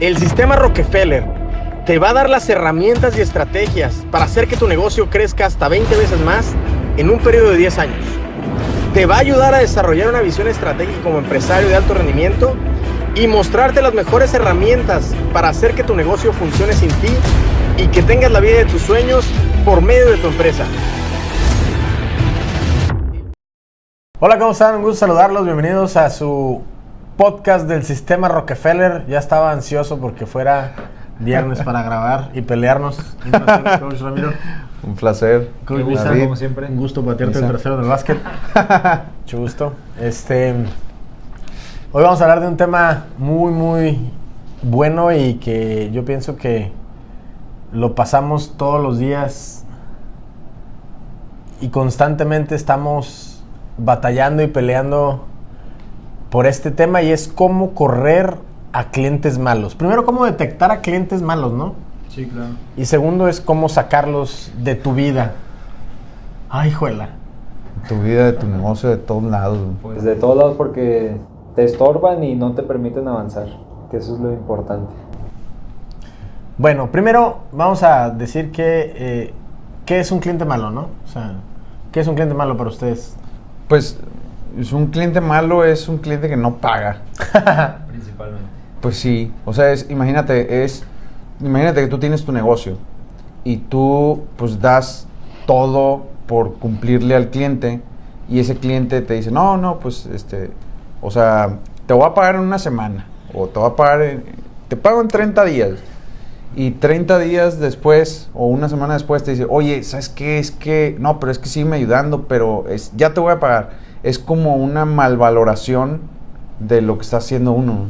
El sistema Rockefeller te va a dar las herramientas y estrategias para hacer que tu negocio crezca hasta 20 veces más en un periodo de 10 años. Te va a ayudar a desarrollar una visión estratégica como empresario de alto rendimiento y mostrarte las mejores herramientas para hacer que tu negocio funcione sin ti y que tengas la vida de tus sueños por medio de tu empresa. Hola, ¿cómo están? Un gusto saludarlos. Bienvenidos a su podcast del sistema Rockefeller. Ya estaba ansioso porque fuera viernes para grabar y pelearnos. Un placer, Coach Ramiro. Un placer. Coach. Bisa, como siempre. Un gusto patearte el trasero del básquet. Mucho gusto. Este, hoy vamos a hablar de un tema muy, muy bueno y que yo pienso que lo pasamos todos los días y constantemente estamos batallando y peleando por este tema y es cómo correr a clientes malos. Primero, cómo detectar a clientes malos, ¿no? Sí, claro. Y segundo es cómo sacarlos de tu vida. Ay, juela. Tu vida, de tu negocio, de todos lados. güey. Pues de todos lados porque te estorban y no te permiten avanzar, que eso es lo importante. Bueno, primero vamos a decir que eh, qué es un cliente malo, ¿no? O sea, ¿qué es un cliente malo para ustedes? Pues es un cliente malo es un cliente que no paga. Principalmente. Pues sí, o sea, es, imagínate, es, imagínate que tú tienes tu negocio y tú pues das todo por cumplirle al cliente y ese cliente te dice, no, no, pues este, o sea, te voy a pagar en una semana o te voy a pagar, en- te pago en 30 días y 30 días después o una semana después te dice, oye, ¿sabes qué? Es que, no, pero es que sígueme ayudando, pero es, ya te voy a pagar. Es como una malvaloración de lo que está haciendo uno.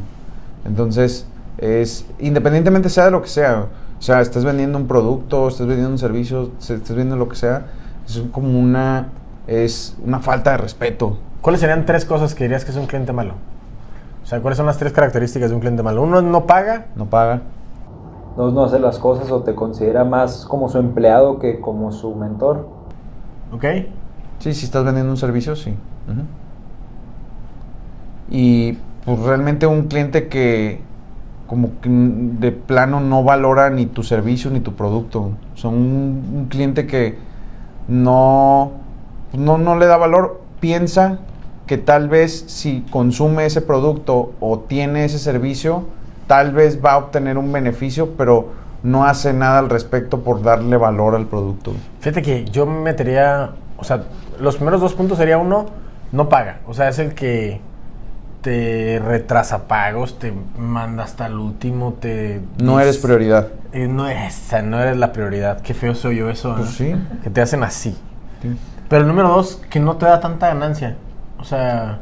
Entonces, es independientemente sea de lo que sea, o sea, estés vendiendo un producto, estés vendiendo un servicio, se- estés vendiendo lo que sea, es como una, es una falta de respeto. ¿Cuáles serían tres cosas que dirías que es un cliente malo? O sea, ¿cuáles son las tres características de un cliente malo? Uno no paga. No paga. Dos, no hace las cosas o te considera más como su empleado que como su mentor. ¿Ok? Sí, si estás vendiendo un servicio, sí. Y pues realmente un cliente que como que de plano no valora ni tu servicio ni tu producto. Un, un cliente que no, no, no le da valor. Piensa que tal vez si consume ese producto o tiene ese servicio, tal vez va a obtener un beneficio, pero no hace nada al respecto por darle valor al producto. Fíjate que yo me metería, o sea, los primeros dos puntos sería uno, no paga. O sea, es el que te retrasa pagos, te manda hasta el último, te... No eres prioridad. Eh, no, esa, no eres la prioridad. Qué feo soy yo eso. Pues sí. Que te hacen así. Pero el número dos, que no te da tanta ganancia. O sea,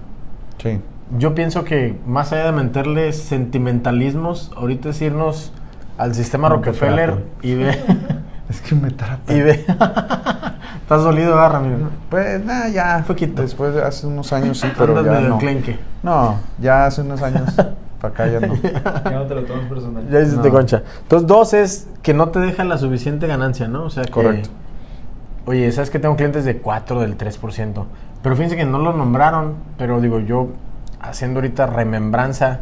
Sí. yo pienso que más allá de meterle sentimentalismos, ahorita es irnos al sistema No, Rockefeller y ve... Es que me trata. y ve... Estás dolido, ¿verdad, Ramiro? Pues nada, ya. Un poquito. Después de hace unos años sí, pero Andas ya medio no. enclenque. No, ya hace unos años. para acá ya no. Ya no te lo tomas personal. Ya hiciste No. concha. Entonces, dos es que no te deja la suficiente ganancia, ¿no? O sea, que, Correcto. Oye, ¿sabes que tengo clientes de 4, del 3%? Pero fíjense que no lo nombraron, pero digo, yo haciendo ahorita remembranza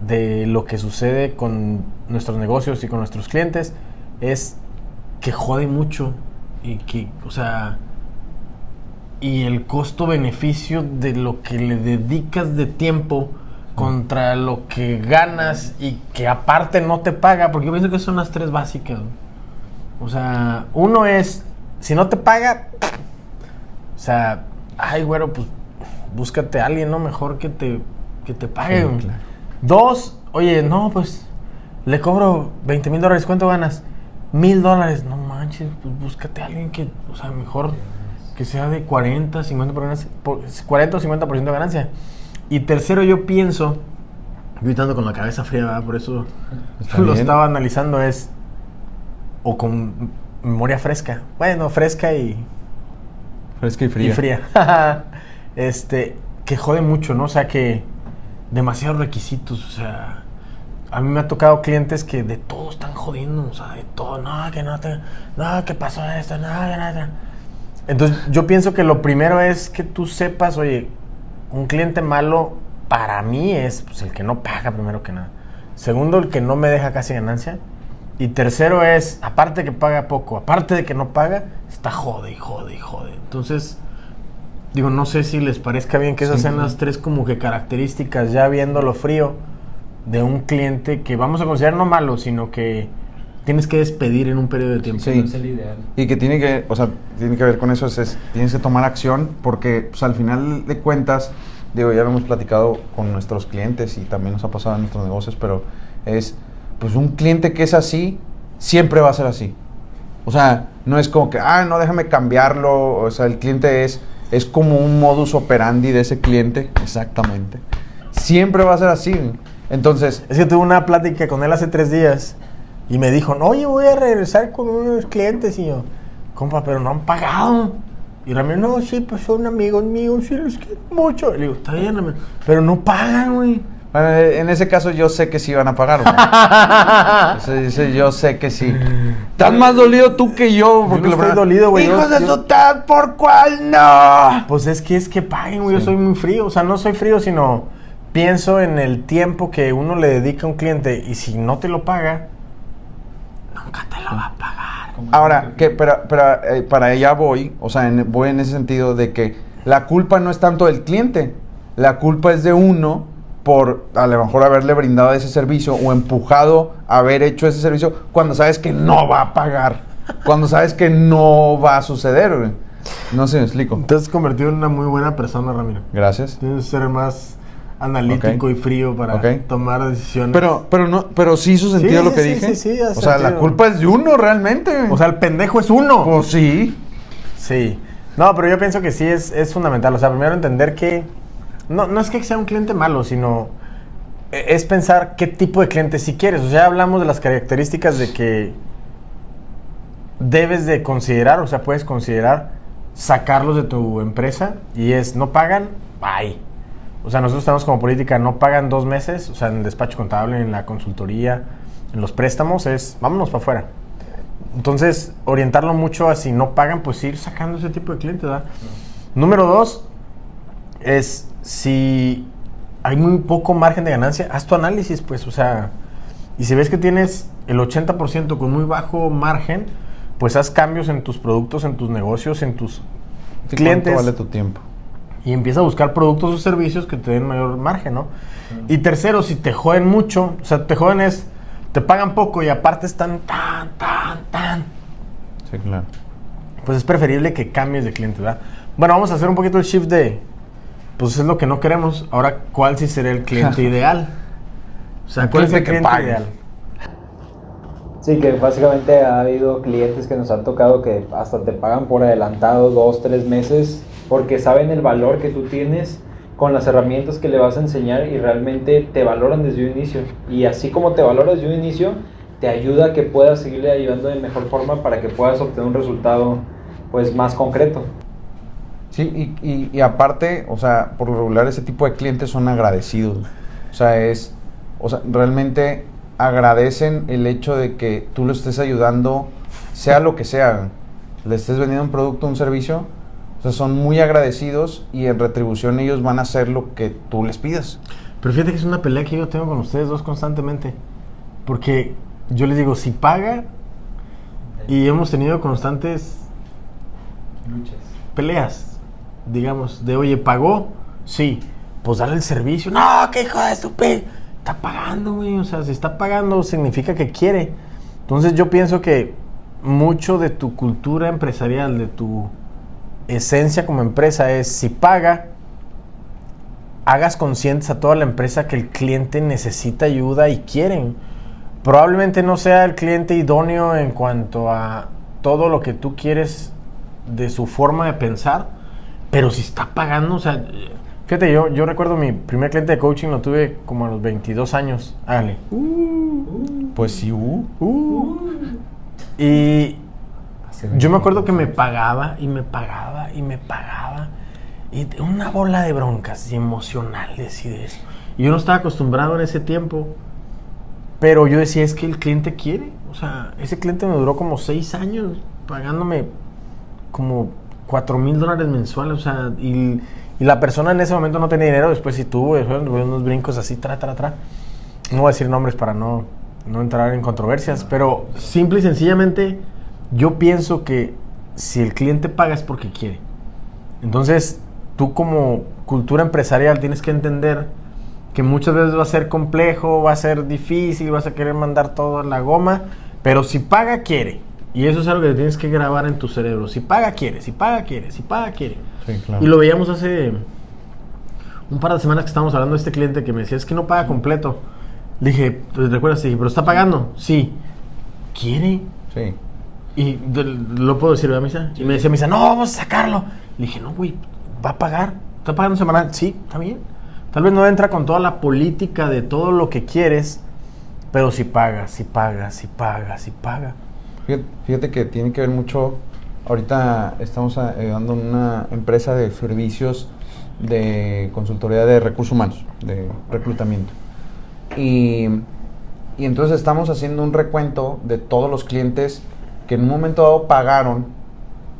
de lo que sucede con nuestros negocios y con nuestros clientes, es que jode mucho y que, o sea, y el costo-beneficio de lo que le dedicas de tiempo contra lo que ganas y que aparte no te paga, porque yo pienso que son las tres básicas. O sea, uno es, si no te paga, o sea, ay, güero, pues búscate a alguien, ¿no? Mejor que te, que te pague. Sí, güey. claro. Dos, oye, no, pues le cobro 20 mil dólares, ¿cuánto ganas? Mil dólares, no manches, pues búscate a alguien que, o sea, mejor que sea de 40, 50 por ganancia, por- 40 o 50% de ganancia. Y tercero, yo pienso, yo ahorita ando con la cabeza fría, ¿verdad? por eso lo bien. estaba analizando, es, o con memoria fresca, bueno, fresca y, Fresca y fría. y fría. este, que jode mucho, ¿no? O sea, que demasiados requisitos, o sea, a mí me ha tocado clientes que de todo están jodiendo, o sea, de todo, no, que no te, no, que pasó esto, no, que nada. Entonces, yo pienso que lo primero es que tú sepas, oye, un cliente malo para mí es pues, el que no paga primero que nada. Segundo, el que no me deja casi ganancia. Y tercero es, aparte que paga poco, aparte de que no paga, está jode y jode y jode. Entonces, digo, no sé si les parezca bien que esas Sí. sean las tres como que características, ya viéndolo frío, de un cliente que vamos a considerar no malo, sino que tienes que despedir en un periodo de tiempo. Sí. No es el ideal. Y que tiene que, o sea, tiene que ver con eso, es, es- tienes que tomar acción porque pues, al final de cuentas, digo, ya lo hemos platicado con nuestros clientes y también nos ha pasado en nuestros negocios, pero es, pues un cliente que es así, siempre va a ser así. O sea, no es como que, ah, no, déjame cambiarlo, o sea, el cliente es, es como un modus operandi de ese cliente, exactamente. Siempre va a ser así. Entonces, Es que tuve una plática con él hace tres días y me dijo, no, oye, voy a regresar con unos clientes. Y yo, compa, pero no han pagado. Y Ramiro, no, sí, pues son amigos míos, sí, los quiero mucho. Le digo, está bien, Ramiro, pero no pagan, güey. Bueno, en ese caso yo sé que sí van a pagar. güey. Ese yo sé que sí. Estás más dolido tú que yo. no la estoy verdad- dolido, güey, yo- Hijos de yo- su tal, ¿por cuál no? Pues es que es que paguen, güey. Yo soy muy frío. O sea, no soy frío, sino pienso en el tiempo que uno le dedica a un cliente y si no te lo paga, nunca te lo va a pagar. Ahora, que, pero, pero, eh, para allá voy, o sea, en- voy en ese sentido de que la culpa no es tanto del cliente, la culpa es de uno por a lo mejor haberle brindado ese servicio o empujado a haber hecho ese servicio cuando sabes que no va a pagar, cuando sabes que no va a suceder. güey. No sé, me explico. Te has convertido en una muy buena persona, Ramiro. Gracias. Tienes que ser más analítico y frío para tomar decisiones. Pero, pero no, pero sí hizo sentido Sí, lo que sí, dije. sí, sí, o sea, la culpa es de uno realmente. O sea, el pendejo es uno. pues sí. Sí. No, pero yo pienso que sí es, es fundamental. O sea, primero entender que. No, no es que sea un cliente malo, sino. e- Es pensar qué tipo de cliente si quieres. O sea, ya hablamos de las características de que debes de considerar, o sea, puedes considerar sacarlos de tu empresa y es, no pagan, bye. O sea, nosotros tenemos como política, no pagan dos meses, o sea, en el despacho contable, en la consultoría, en los préstamos, es, vámonos para afuera. Entonces, orientarlo mucho a si no pagan, pues ir sacando ese tipo de clientes, ¿verdad? Número dos es si hay muy poco margen de ganancia, haz tu análisis, pues, o sea, y si ves que tienes el 80% con muy bajo margen, pues haz cambios en tus productos, en tus negocios, en tus Sí, clientes ¿Cuánto vale tu tiempo? Y empieza a buscar productos o servicios que te den mayor margen, ¿no? Y tercero, si te joden mucho, o sea, te joden es, te pagan poco y aparte están tan, tan, tan, Sí, claro. pues es preferible que cambies de cliente, ¿verdad? Bueno, vamos a hacer un poquito el shift de, pues es lo que no queremos. Ahora, ¿cuál sí sería el cliente ideal? O sea, ¿cuál es el cliente pague. ideal? Sí, que básicamente ha habido clientes que nos han tocado que hasta te pagan por adelantado dos, tres meses porque saben el valor que tú tienes con las herramientas que le vas a enseñar y realmente te valoran desde un inicio. Y así como te valoras desde un inicio, te ayuda a que puedas seguirle ayudando de mejor forma para que puedas obtener un resultado pues más concreto. Sí, y, y- aparte, o sea, por lo regular ese tipo de clientes son agradecidos. O sea, es, o sea, realmente agradecen el hecho de que tú lo estés ayudando, sea lo que sea, le estés vendiendo un producto, un servicio, o sea, son muy agradecidos y en retribución ellos van a hacer lo que tú les pidas. Pero fíjate que es una pelea que yo tengo con ustedes dos constantemente. Porque yo les digo, si paga, y hemos tenido constantes Luchas. peleas, digamos, de oye, ¿pagó? Sí, pues dale el servicio. No, que hijo de su Está pagando, güey. O sea, si está pagando, significa que quiere. Entonces, yo pienso que mucho de tu cultura empresarial, de tu esencia como empresa, es si paga, hagas conscientes a toda la empresa que el cliente necesita ayuda y quieren. Probablemente no sea el cliente idóneo en cuanto a todo lo que tú quieres de su forma de pensar, pero si está pagando, o sea, fíjate, yo, yo recuerdo mi primer cliente de coaching lo tuve como a los 22 años, hágale. Pues sí, uh. Y yo me acuerdo que me pagaba y me pagaba y me pagaba. Y una bola de broncas y emocionales y de eso. Y yo no estaba acostumbrado en ese tiempo. Pero yo decía, es que el cliente quiere. O sea, ese cliente me duró como seis años pagándome como cuatro mil dólares mensuales. O sea, y, y la persona en ese momento no tenía dinero. Después sí tuvo, después unos brincos así, tra, tra, tra. no voy a decir nombres para no, no entrar en controversias, pero simple y sencillamente yo pienso que si el cliente paga es porque quiere. Entonces, tú como cultura empresarial tienes que entender que muchas veces va a ser complejo, va a ser difícil, vas a querer mandar todo a la goma, pero si paga, quiere. Y eso es algo que tienes que grabar en tu cerebro. Si paga, quiere, si paga, quiere, si paga, quiere. Sí, claro. Y lo veíamos hace un par de semanas que estábamos hablando de este cliente que me decía, es que no paga completo. Le dije, ¿recuerdas? Dije, ¿pero está pagando? Sí. ¿Quiere? Sí. Y de- lo puedo decir, ¿verdad, Misa? Y me decía, Misa, no, vamos a sacarlo. Le dije, no, güey, va a pagar. ¿Está pagando semanal? Sí, está bien. Tal vez no entra con toda la política de todo lo que quieres, pero si paga, si paga, si paga, si paga. Fíjate, fíjate que tiene que ver mucho. Ahorita estamos ayudando a una empresa de servicios de consultoría de recursos humanos, de reclutamiento. Y, y entonces estamos haciendo un recuento de todos los clientes que en un momento dado pagaron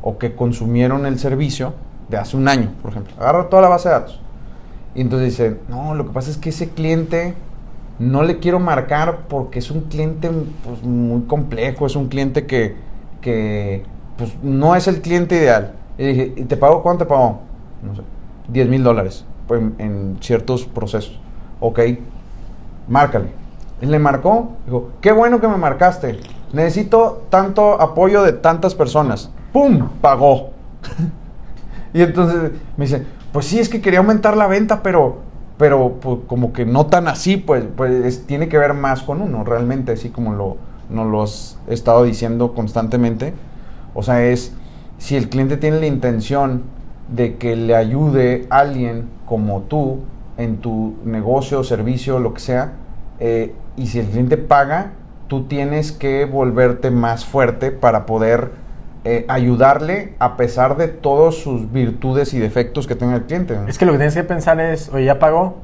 o que consumieron el servicio de hace un año, por ejemplo. Agarra toda la base de datos. Y entonces dice, no, lo que pasa es que ese cliente no le quiero marcar porque es un cliente pues, muy complejo, es un cliente que, que pues, no es el cliente ideal. Y dije, ¿y te pago cuánto te pago? No sé, 10 mil dólares pues, en, en ciertos procesos. Ok, márcale. Y le marcó, dijo, qué bueno que me marcaste. Necesito tanto apoyo de tantas personas. ¡Pum! Pagó. y entonces me dice, pues sí, es que quería aumentar la venta, pero, pero pues, como que no tan así, pues, pues es- tiene que ver más con uno, realmente, así como lo, nos lo has estado diciendo constantemente. O sea, es si el cliente tiene la intención de que le ayude alguien como tú en tu negocio, servicio, lo que sea, eh, y si el cliente paga, tú tienes que volverte más fuerte para poder eh, ayudarle a pesar de todas sus virtudes y defectos que tenga el cliente. ¿no? Es que lo que tienes que pensar es, oye, ya pagó,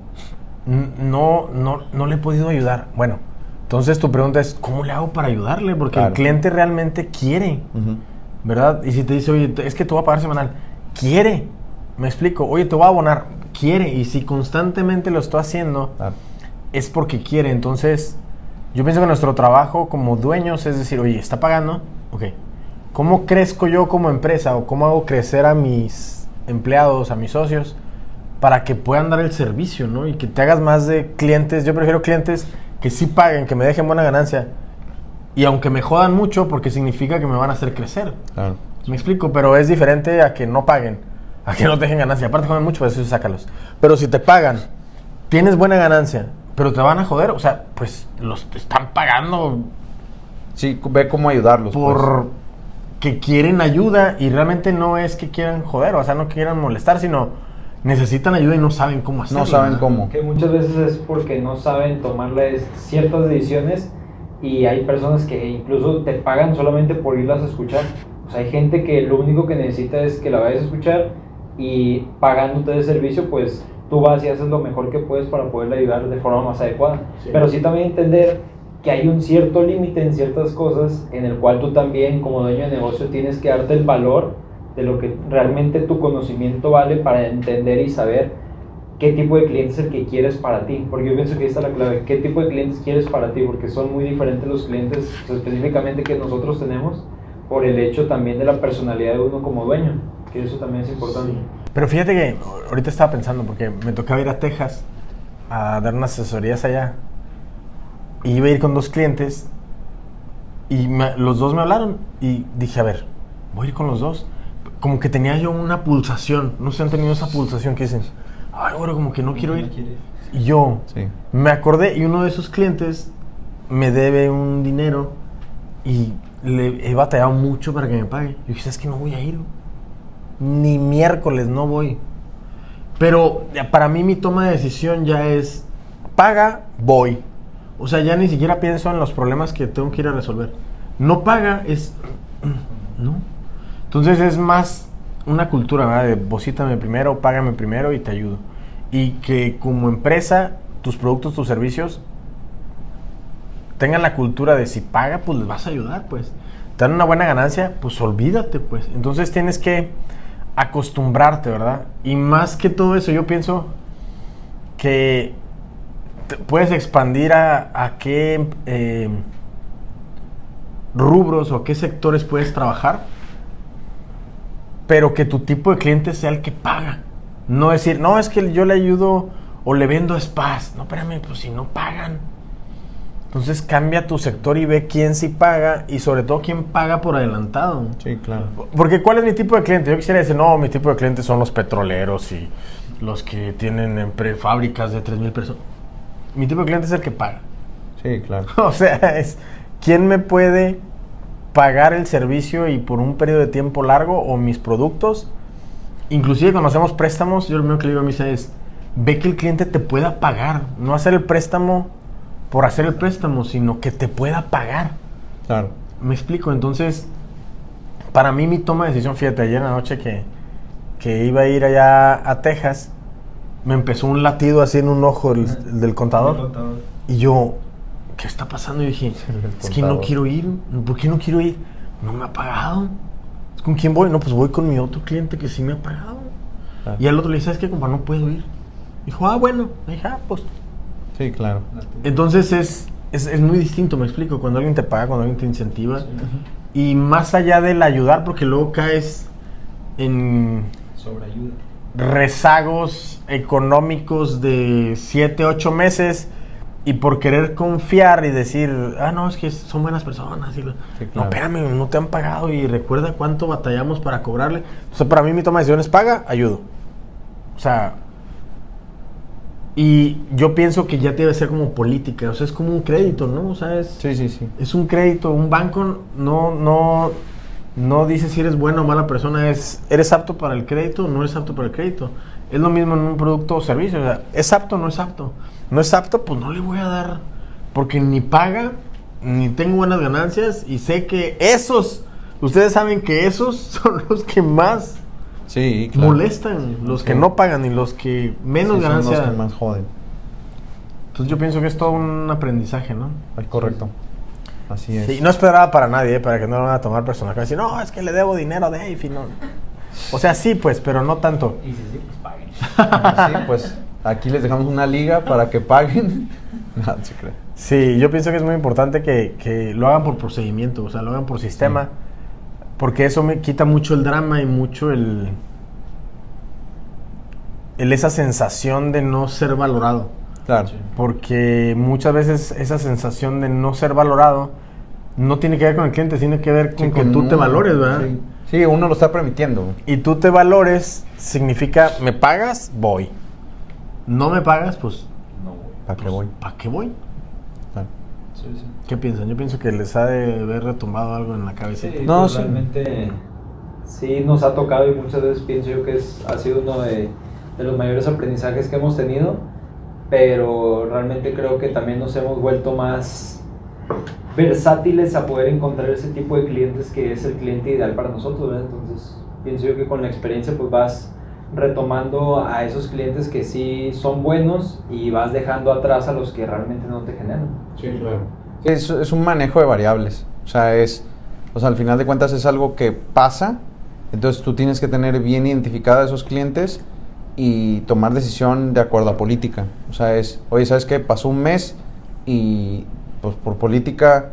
no, no, no le he podido ayudar. Bueno, entonces tu pregunta es, ¿cómo le hago para ayudarle? Porque Claro. el cliente realmente quiere. ¿verdad? Y si te dice, oye, es que te voy a pagar semanal, quiere. Me explico, oye, te voy a abonar, quiere. Y si constantemente lo estoy haciendo, Claro. es porque quiere. Entonces, yo pienso que nuestro trabajo como dueños es decir, oye, ¿está pagando? Ok. ¿Cómo crezco yo como empresa o cómo hago crecer a mis empleados, a mis socios, para que puedan dar el servicio, ¿no? Y que te hagas más de clientes. Yo prefiero clientes que sí paguen, que me dejen buena ganancia. Y aunque me jodan mucho, porque significa que me van a hacer crecer. Claro. Me explico, pero es diferente a que no paguen, a que no te dejen ganancia. Aparte joden mucho, pues eso sácalos. Pero si te pagan, tienes buena ganancia, pero te van a joder, o sea, pues los te están pagando Sí, ve cómo ayudarlos. pues. por que quieren ayuda y realmente no es que quieran joder, o sea, no quieran molestar, sino necesitan ayuda y no saben cómo hacerlo. no saben cómo. Que muchas veces es porque no saben tomarles ciertas decisiones y hay personas que incluso te pagan solamente por irlas a escuchar. O sea, hay gente que lo único que necesita es que la vayas a escuchar y pagándote de servicio, pues tú vas y haces lo mejor que puedes para poderle ayudar de forma más adecuada. Sí. Pero sí también entender que hay un cierto límite en ciertas cosas en el cual tú también como dueño de negocio tienes que darte el valor de lo que realmente tu conocimiento vale para entender y saber qué tipo de cliente es el que quieres para ti. Porque yo pienso que ahí está la clave. ¿Qué tipo de clientes quieres para ti? Porque son muy diferentes los clientes específicamente que nosotros tenemos por el hecho también de la personalidad de uno como dueño. Que eso también es importante. Pero fíjate que ahorita estaba pensando, porque me tocaba ir a Texas a dar unas asesorías allá. Y iba a ir con dos clientes y me- los dos me hablaron y dije, a ver, voy a ir con los dos. Como que tenía yo una pulsación, no sé, han tenido esa pulsación que dicen, ay, bueno, como que no quiero ir. Y yo Sí. me acordé y uno de esos clientes me debe un dinero y le he batallado mucho para que me pague. Yo dije, es que no voy a ir. Ni miércoles no voy. Pero ya para mí mi toma de decisión ya es, paga, voy. O sea, ya ni siquiera pienso en los problemas que tengo que ir a resolver. No paga, es... No. Entonces es más una cultura. De deposítame primero, págame primero y te ayudo. Y que como empresa, tus productos, tus servicios, tengan la cultura de si paga, pues les vas a ayudar, pues. Te dan una buena ganancia, pues olvídate, pues. Entonces tienes que acostumbrarte, ¿verdad? Y más que todo eso, yo pienso que puedes expandir a, a qué eh, rubros o a qué sectores puedes trabajar, pero que tu tipo de cliente sea el que paga. No decir, no, es que yo le ayudo o le vendo spas. No, espérame, pues si no pagan. Entonces cambia tu sector y ve quién sí paga y sobre todo quién paga por adelantado. Sí, claro. Porque ¿cuál es mi tipo de cliente? Yo quisiera decir, no, mi tipo de cliente son los petroleros y los que tienen fábricas de 3.000 personas. Mi tipo de cliente es el que paga. Sí, claro. O sea, es quién me puede pagar el servicio y por un periodo de tiempo largo o mis productos. Inclusive cuando hacemos préstamos, yo lo primero que le digo a Misa es, ve que el cliente te pueda pagar. No hacer el préstamo por hacer el préstamo, sino que te pueda pagar. Claro. Me explico, entonces, para mí mi toma de decisión, fíjate, ayer en la noche que, que iba a ir allá a Texas, me empezó un latido así en un ojo el, el del contador. Y yo, ¿qué está pasando? Y dije, es que no contador. quiero ir. ¿Por qué no quiero ir? No me ha pagado. ¿Con quién voy? No, pues voy con mi otro cliente que sí me ha pagado. Claro. Y al otro le dije, ¿sabes qué, compa? No puedo ir. Dijo, ah, bueno. Le dije, ah, pues Sí, claro. entonces es, es, es muy distinto, me explico, cuando alguien te paga, cuando alguien te incentiva. Y más allá del ayudar, porque luego caes en Sobre ayuda. rezagos económicos de 7, 8 meses y por querer confiar y decir, ah, no, es que son buenas personas. y lo- Sí, No, espérame, no te han pagado y recuerda cuánto batallamos para cobrarle. O sea, para mí mi toma de decisiones paga, ayudo. O sea, y yo pienso que ya debe ser como política, o sea, es como un crédito, ¿no? O sea, es, Sí, sí, sí. es un crédito, un banco no, no, no dice si eres buena o mala persona, es eres apto para el crédito o no eres apto para el crédito. Es lo mismo en un producto o servicio, o sea, es apto o no es apto. No es apto, pues no le voy a dar, porque ni paga, ni tengo buenas ganancias y sé que esos, ustedes saben que esos son los que más Sí, claro. molestan, los que no pagan y los que menos Sí, son los que más joden. Entonces yo pienso que es todo un aprendizaje, ¿no? Correcto. Así es. Sí, no esperaba para nadie, ¿eh? para que no lo van a tomar personal. Decir, no, es que le debo dinero a Dave y no. O sea, sí, pues, pero no tanto. Y si sí, pues paguen. Sí, pues aquí les dejamos una liga para que paguen. No, se cree. Sí, yo pienso que es muy importante que, que lo hagan por procedimiento, o sea, lo hagan por sistema, porque eso me quita mucho el drama y mucho el, el esa sensación de no ser valorado. Claro. Porque muchas veces esa sensación de no ser valorado no tiene que ver con el cliente, tiene que ver con Sí, que con tú te valores, ¿verdad? Sí. Sí, uno lo está permitiendo. Y tú te valores significa, me pagas, voy. No me pagas, pues, No, güey. ¿Para qué voy? ¿para qué voy? ¿Qué piensan? Yo pienso que les ha de haber retumbado algo en la cabeza. Sí, No, pues, sí. realmente sí nos ha tocado y muchas veces pienso yo que es, ha sido uno de, de los mayores aprendizajes que hemos tenido, pero realmente creo que también nos hemos vuelto más versátiles a poder encontrar ese tipo de clientes que es el cliente ideal para nosotros, ¿verdad? Entonces pienso yo que con la experiencia pues vas retomando a esos clientes que sí son buenos y vas dejando atrás a los que realmente no te generan. Sí, claro. Es, es un manejo de variables. O sea, es. O sea, al final de cuentas es algo que pasa. Entonces tú tienes que tener bien identificada a esos clientes y tomar decisión de acuerdo a política. O sea, es, oye, ¿sabes qué? Pasó un mes y pues por política,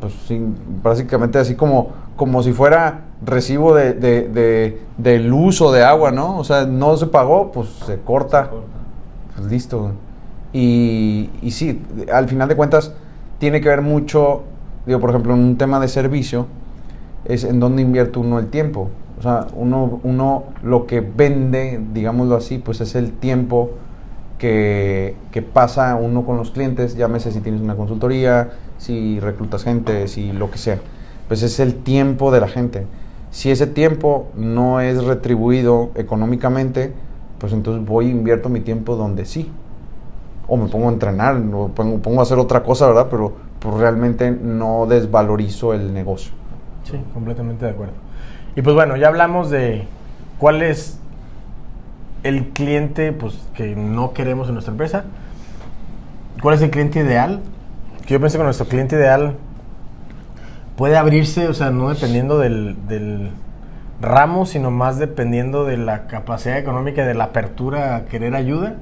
pues sí, básicamente así como, como si fuera recibo de, de, de, de luz o de agua, ¿no? O sea, no se pagó, pues se corta. Pues listo. Y, y sí, al final de cuentas tiene que ver mucho, digo, por ejemplo, en un tema de servicio, es en dónde invierte uno el tiempo. O sea, uno, uno lo que vende, digámoslo así, pues es el tiempo que, que pasa uno con los clientes, llámese si tienes una consultoría, si reclutas gente, si lo que sea. Pues es el tiempo de la gente. Si ese tiempo no es retribuido económicamente, pues entonces voy e invierto mi tiempo donde sí. O me pongo a entrenar, o pongo, pongo a hacer otra cosa, ¿verdad? Pero pues realmente no desvalorizo el negocio. Sí, completamente de acuerdo. Y pues bueno, ya hablamos de cuál es el cliente pues, que no queremos en nuestra empresa. ¿Cuál es el cliente ideal? Que yo pienso que nuestro cliente ideal puede abrirse, o sea, no dependiendo del, del ramo, sino más dependiendo de la capacidad económica y de la apertura a querer ayuda.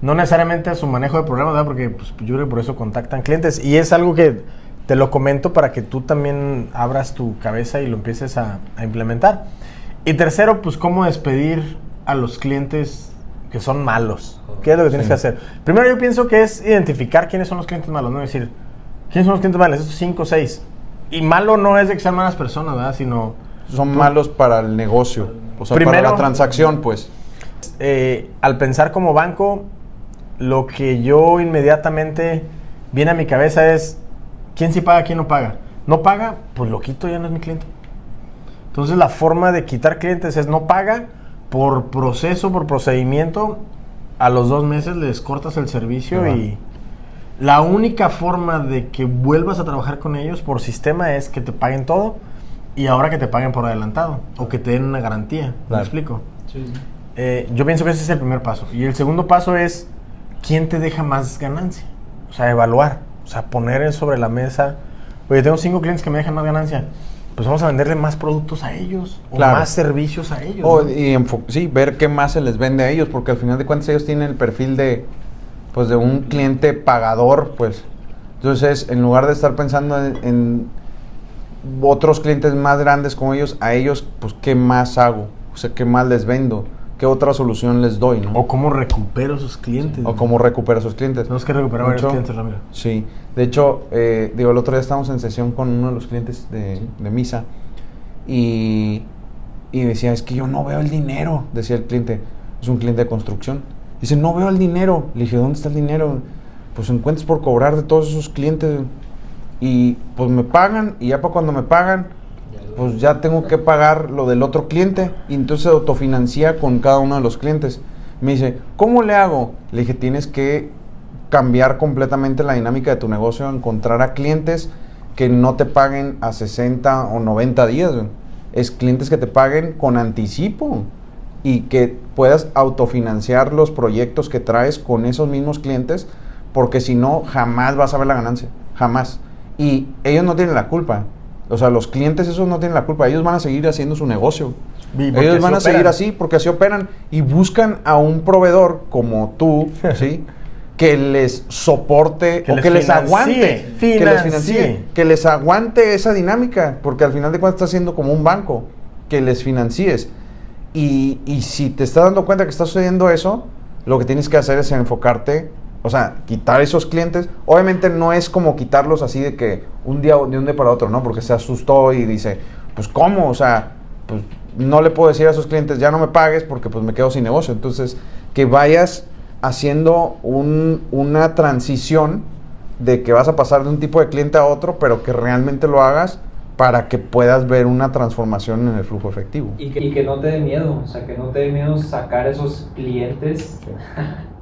No necesariamente a su manejo de problemas, ¿verdad? Porque pues, yo creo que por eso contactan clientes. Y es algo que te lo comento para que tú también abras tu cabeza y lo empieces a, a implementar. Y tercero, pues cómo despedir a los clientes que son malos. ¿Qué es lo que tienes Sí. que hacer? Primero yo pienso que es identificar quiénes son los clientes malos, no decir, ¿quiénes son los clientes malos? Estos cinco o seis. Y malo no es de que sean malas personas, ¿verdad? Sino Son malos para el negocio. O sea, para la transacción, pues. eh, al pensar como banco, lo que yo inmediatamente viene a mi cabeza es quién sí paga, quién no paga. No paga, pues lo quito, ya no es mi cliente. Entonces la forma de quitar clientes es no paga por proceso, por procedimiento. A los dos meses les cortas el servicio Ajá. y la única forma de que vuelvas a trabajar con ellos por sistema es que te paguen todo y ahora que te paguen por adelantado o que te den una garantía. ¿Me explico? Sí. Eh, yo pienso que ese es el primer paso. Y el segundo paso es quién te deja más ganancia. O sea, evaluar. O sea, poner sobre la mesa. Oye, tengo cinco clientes que me dejan más ganancia. Pues vamos a venderle más productos a ellos. O Claro. más servicios a ellos. O, ¿no? y sí, ver qué más se les vende a ellos, porque al final de cuentas ellos tienen el perfil de, pues, de un cliente pagador, pues. Entonces, en lugar de estar pensando en, en otros clientes más grandes como ellos, a ellos, pues, ¿qué más hago? O sea, ¿qué más les vendo? ¿Qué otra solución les doy, no? O cómo recupero esos clientes. O cómo recupero a esos clientes. Tenemos que recuperar varios Mucho. clientes, Ramiro. Sí, de hecho, eh, digo, el otro día estábamos en sesión con uno de los clientes de, de Misa y, y decía, es que yo no veo el dinero, decía el cliente, es un cliente de construcción. Dice, no veo el dinero. Le dije, ¿dónde está el dinero? Pues encuentras por cobrar de todos esos clientes. Y pues me pagan y ya para cuando me pagan, pues ya tengo que pagar lo del otro cliente y entonces se autofinancia con cada uno de los clientes. Me dice, ¿cómo le hago? Le dije, tienes que cambiar completamente la dinámica de tu negocio, encontrar a clientes que no te paguen a 60 o 90 días. Es clientes que te paguen con anticipo y que puedas autofinanciar los proyectos que traes con esos mismos clientes, porque si no, jamás vas a ver la ganancia, jamás. Y ellos no tienen la culpa. O sea, los clientes esos no tienen la culpa, ellos van a seguir haciendo su negocio. Ellos van a seguir así porque así operan y buscan a un proveedor como tú, ¿sí? Que les soporte Que o les que les financie, aguante, que les financie. financie, que les aguante esa dinámica, porque al final de cuentas estás siendo como un banco, que les financies. Y, y si te estás dando cuenta que está sucediendo eso, lo que tienes que hacer es enfocarte, o sea, quitar esos clientes. Obviamente no es como quitarlos así de que un día de un día para otro, ¿no? Porque se asustó y dice, pues ¿cómo? O sea, pues no le puedo decir a esos clientes, ya no me pagues porque pues me quedo sin negocio. Entonces, que vayas haciendo un- una transición de que vas a pasar de un tipo de cliente a otro, pero que realmente lo hagas para que puedas ver una transformación en el flujo efectivo. Y que, y que no te dé miedo, o sea, que no te dé miedo sacar esos clientes,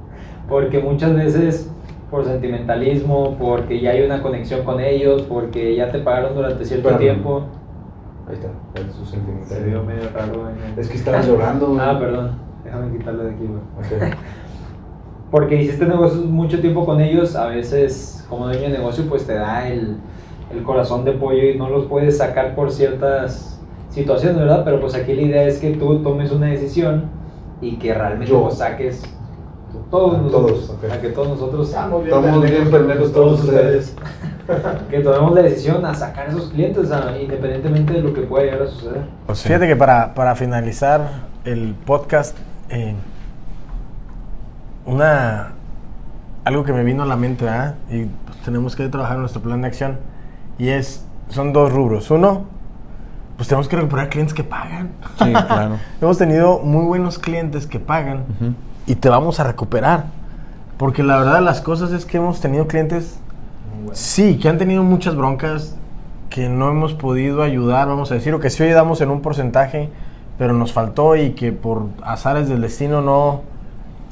porque muchas veces por sentimentalismo, porque ya hay una conexión con ellos, porque ya te pagaron durante cierto Espérame. tiempo. Ahí está, es su Se vio medio raro. en el- Es que estabas llorando. güey. Ah, perdón, déjame quitarlo de aquí, güey. Ok. Porque hiciste negocios mucho tiempo con ellos, a veces como dueño de negocio pues te da el, el corazón de pollo y no los puedes sacar por ciertas situaciones, ¿verdad? Pero pues aquí la idea es que tú tomes una decisión y que realmente Yo. pues saques todos nosotros, todos, a que todos nosotros, Estamos bien pendejos, todos ustedes, que tomemos la decisión a sacar esos clientes a- independientemente de lo que pueda llegar a suceder. Fíjate que para, para finalizar el podcast, eh, una algo que me vino a la mente, ¿verdad? Y pues, tenemos que trabajar nuestro plan de acción. Y es, son dos rubros. Uno, pues tenemos que recuperar clientes que pagan. Sí, claro. Hemos tenido muy buenos clientes que pagan Ujú. Y te vamos a recuperar. Porque la verdad las cosas es que hemos tenido clientes, sí, que han tenido muchas broncas, que no hemos podido ayudar, vamos a decir, o que sí ayudamos en un porcentaje, pero nos faltó y que por azares del destino no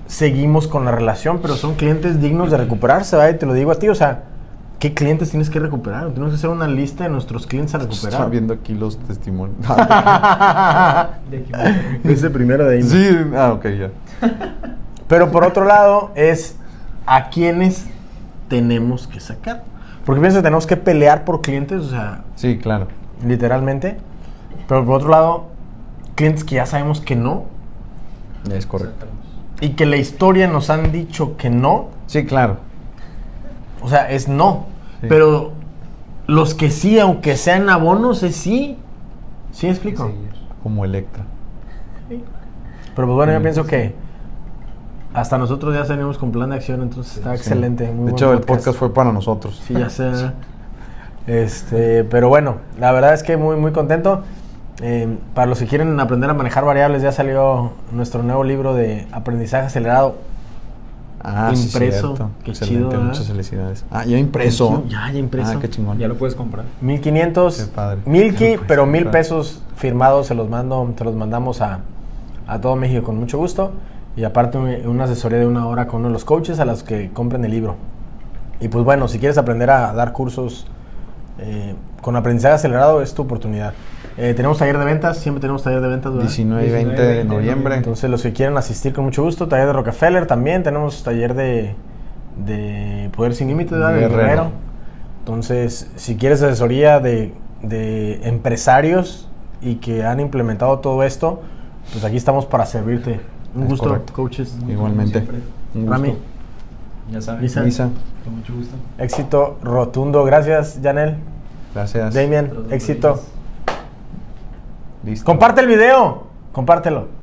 seguimos con la relación, pero son clientes dignos de recuperarse. Y te lo digo a ti, o sea, ¿qué clientes tienes que recuperar? Tenemos que hacer una lista de nuestros clientes a recuperar. viendo aquí los testimonios. Ese primero de ahí. sí, ah, ok, ya. Pero por otro lado, es a quienes tenemos que sacar. Porque pienso que tenemos que pelear por clientes, o sea, Sí, claro. literalmente. Pero por otro lado, clientes que ya sabemos que no. Es correcto. y que la historia nos han dicho que no, Sí, claro. O sea, es no. Sí. Pero los que sí, aunque sean abonos, es sí. ¿Sí explico? Como Electra. Pero pues bueno, yo pienso que hasta nosotros ya salimos con plan de acción, entonces está Sí. excelente. muy De hecho, el podcast fue para nosotros. Sí, ya sé. Este, pero bueno, la verdad es que muy, muy contento. Eh, para los que quieren aprender a manejar variables, ya salió nuestro nuevo libro de aprendizaje acelerado. Ah, sí, Impreso. cierto. Qué Excelente, chido, muchas felicidades. Ah, ya impreso. Ya, ya impreso. Ah, qué chingón. Ya lo puedes comprar. 1500, Qué padre. Milky, pero mil pesos firmados, se los mando, se los mandamos a, a todo México con mucho gusto. Y aparte un- una asesoría de una hora con uno de los coaches a los que compren el libro. Y pues bueno, si quieres aprender a dar cursos eh, con aprendizaje acelerado, es tu oportunidad. Eh, tenemos taller de ventas, siempre tenemos taller de ventas. ¿verdad? 19 y 20 de 19 de noviembre. Entonces los que quieren asistir con mucho gusto, taller de Rockefeller también, tenemos taller de, de Poder Sin Límites. De Guerrero. Entonces, si quieres asesoría de, de empresarios y que han implementado todo esto, pues aquí estamos para servirte. Un Es gusto, correcto. coaches. Igualmente. Un gusto. Rami, Ya sabes. Lisa. Lisa, Con mucho gusto. éxito rotundo. Gracias, Janel. gracias. Los éxito. Listo. Comparte el video. Compártelo.